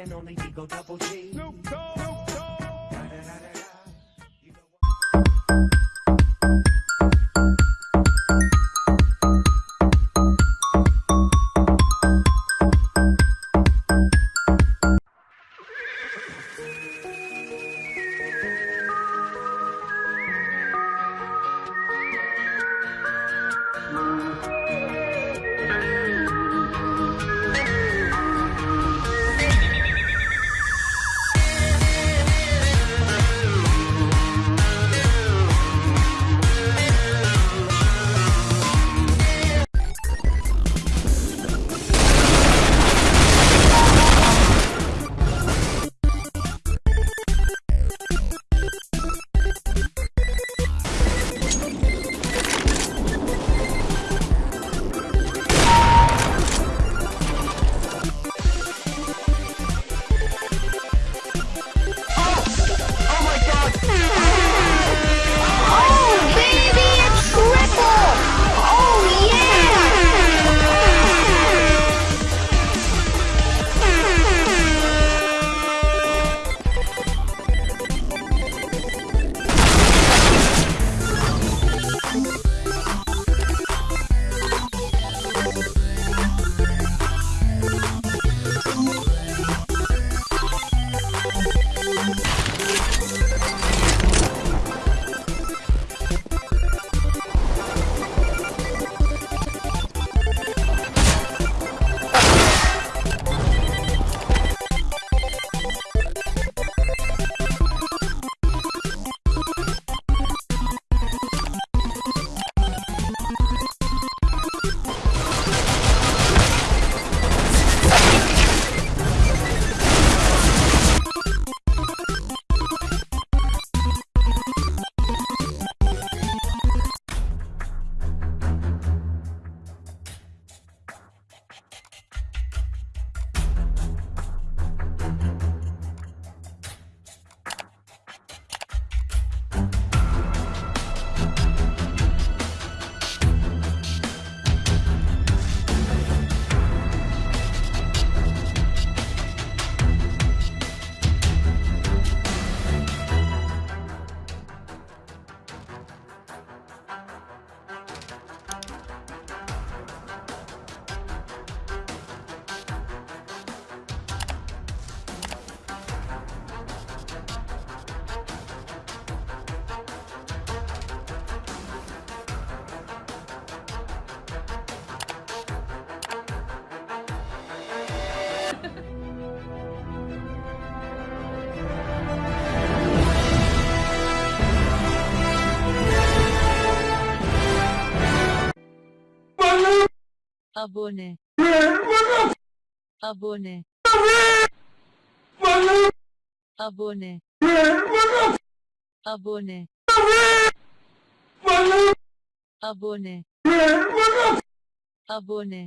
and only Digo Double G. Oh, abone. Abone. Abone. Abone. Abone. Abone